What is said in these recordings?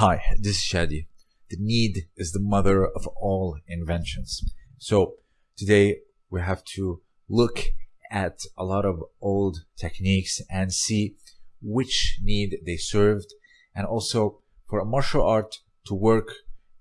Hi, this is Shadi. The need is the mother of all inventions. So today we have to look at a lot of old techniques and see which need they served. And also for a martial art to work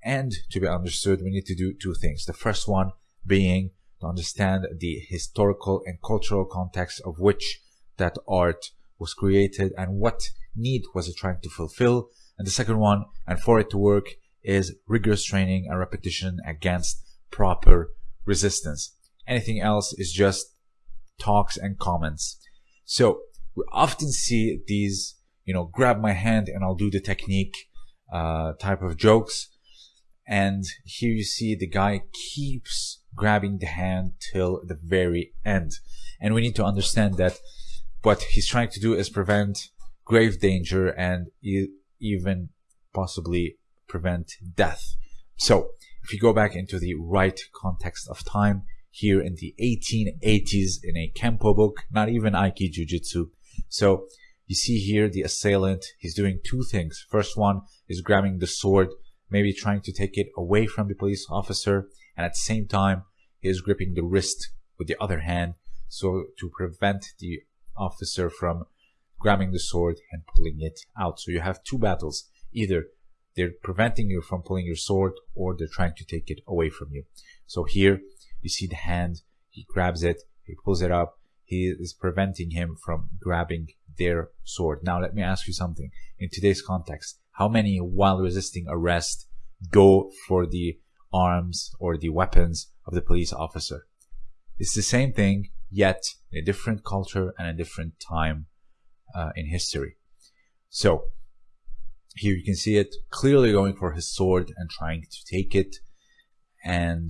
and to be understood, we need to do two things. The first one being to understand the historical and cultural context of which that art was created and what need was it trying to fulfill. And the second one, and for it to work, is rigorous training and repetition against proper resistance. Anything else is just talks and comments. So we often see these, you know, grab my hand and I'll do the technique uh, type of jokes. And here you see the guy keeps grabbing the hand till the very end. And we need to understand that what he's trying to do is prevent grave danger and even possibly prevent death. So if you go back into the right context of time, here in the 1880s in a Kempo book, not even Aiki Jujitsu. So you see here the assailant, he's doing two things. First one is grabbing the sword, maybe trying to take it away from the police officer, and at the same time, he is gripping the wrist with the other hand, so to prevent the officer from grabbing the sword and pulling it out. So you have two battles. Either they're preventing you from pulling your sword or they're trying to take it away from you. So here you see the hand, he grabs it, he pulls it up, he is preventing him from grabbing their sword. Now let me ask you something. In today's context, how many while resisting arrest go for the arms or the weapons of the police officer? It's the same thing, yet in a different culture and a different time uh, in history. So here you can see it clearly going for his sword and trying to take it. And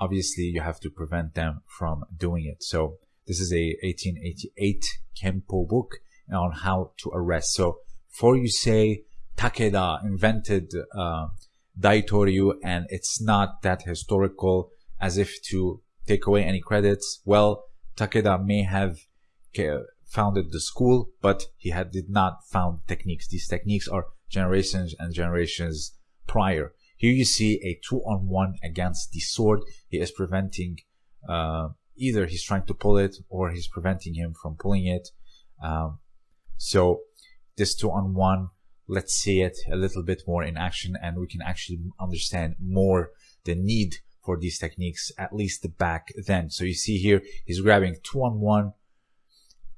obviously you have to prevent them from doing it. So this is a 1888 Kempo book on how to arrest. So before you say Takeda invented uh, Daitoryu and it's not that historical as if to take away any credits, well, Takeda may have founded the school, but he had did not found techniques. These techniques are generations and generations prior. Here you see a two on one against the sword. He is preventing, uh, either he's trying to pull it or he's preventing him from pulling it. Um, so this two on one, let's see it a little bit more in action and we can actually understand more the need for these techniques, at least back then. So you see here, he's grabbing two on one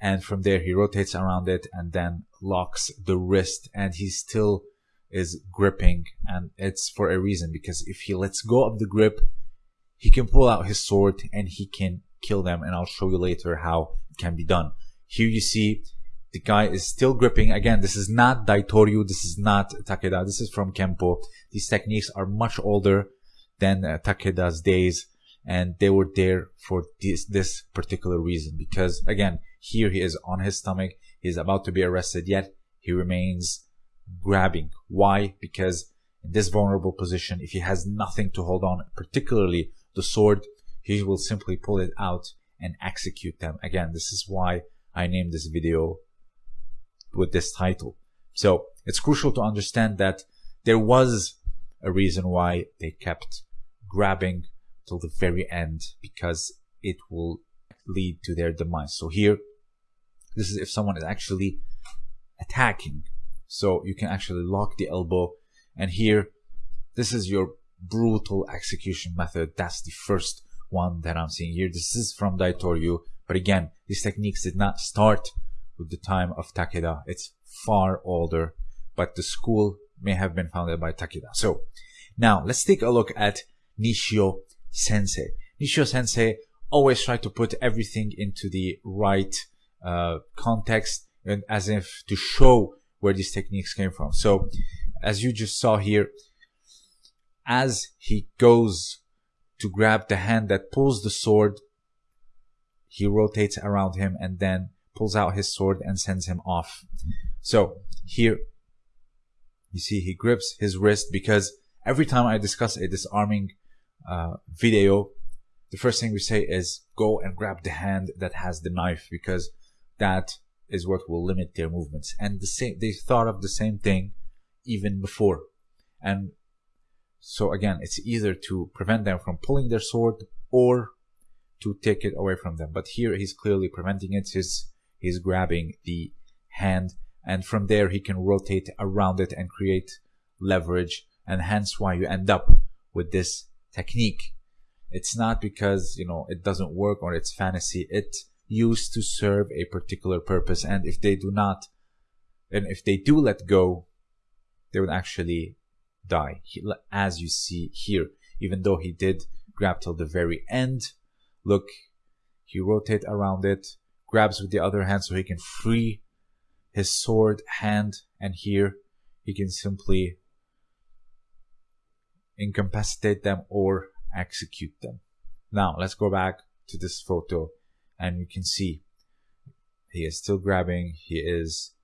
and from there he rotates around it and then locks the wrist. And he still is gripping. And it's for a reason because if he lets go of the grip he can pull out his sword and he can kill them. And I'll show you later how it can be done. Here you see the guy is still gripping. Again this is not Daitoryu. This is not Takeda. This is from Kempo these techniques are much older than uh, Takeda's days. And they were there for this this particular reason. Because again here he is on his stomach. He's about to be arrested yet he remains grabbing. Why? Because in this vulnerable position if he has nothing to hold on particularly the sword he will simply pull it out and execute them. Again this is why i named this video with this title. So it's crucial to understand that there was a reason why they kept grabbing till the very end because it will lead to their demise. So here, this is if someone is actually attacking. So you can actually lock the elbow. And here, this is your brutal execution method. That's the first one that I'm seeing here. This is from Daitoryu. But again, these techniques did not start with the time of Takeda. It's far older, but the school may have been founded by Takeda. So now let's take a look at Nishio sensei. Nishio sensei always tried to put everything into the right uh, context and as if to show where these techniques came from. So as you just saw here, as he goes to grab the hand that pulls the sword, he rotates around him and then pulls out his sword and sends him off. So here you see he grips his wrist because every time I discuss a disarming uh, video, the first thing we say is go and grab the hand that has the knife because that is what will limit their movements. And the same, they thought of the same thing even before. And so again, it's either to prevent them from pulling their sword or to take it away from them. But here he's clearly preventing it. He's, he's grabbing the hand and from there he can rotate around it and create leverage and hence why you end up with this technique. It's not because, you know, it doesn't work or it's fantasy. It used to serve a particular purpose. And if they do not, and if they do let go, they would actually die. As you see here, even though he did grab till the very end, look, he rotate around it, grabs with the other hand so he can free his sword hand, and here he can simply incapacitate them or execute them. Now let's go back to this photo and you can see he is still grabbing, he is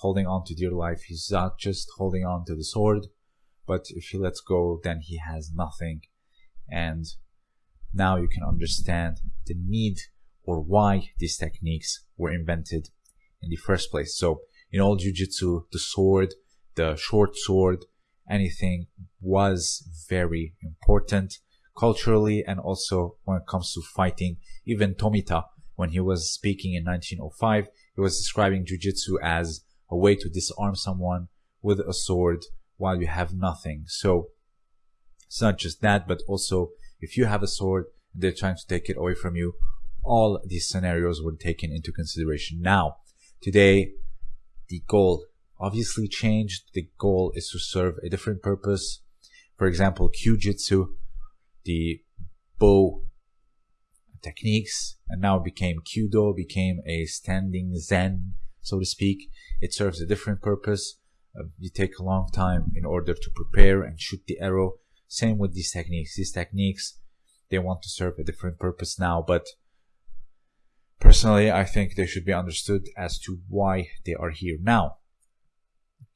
holding on to dear life. He's not just holding on to the sword, but if he lets go, then he has nothing. And now you can understand the need or why these techniques were invented in the first place. So in all jujitsu, the sword, the short sword, anything was very important culturally and also when it comes to fighting. Even Tomita, when he was speaking in 1905, he was describing jujitsu as a way to disarm someone with a sword while you have nothing. So it's not just that, but also if you have a sword, and they're trying to take it away from you. All these scenarios were taken into consideration. Now, today, the goal obviously changed. The goal is to serve a different purpose. For example, Kyujitsu, the bow techniques, and now became Kyudo, became a standing Zen, so to speak. It serves a different purpose. Uh, you take a long time in order to prepare and shoot the arrow. Same with these techniques. These techniques, they want to serve a different purpose now, but personally, I think they should be understood as to why they are here now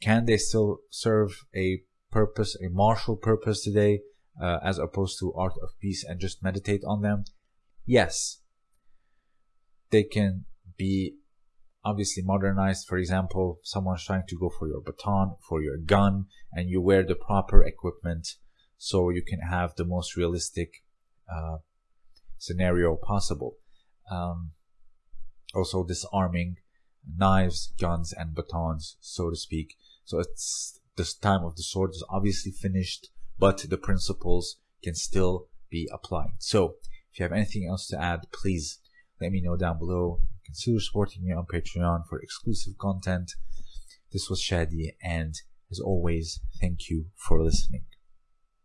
can they still serve a purpose, a martial purpose today, uh, as opposed to art of peace and just meditate on them? Yes. They can be obviously modernized. For example, someone's trying to go for your baton, for your gun, and you wear the proper equipment so you can have the most realistic uh, scenario possible. Um, also disarming knives, guns, and batons, so to speak. So it's this time of the sword is obviously finished, but the principles can still be applied. So if you have anything else to add, please let me know down below. Consider supporting me on Patreon for exclusive content. This was Shadi, and as always, thank you for listening.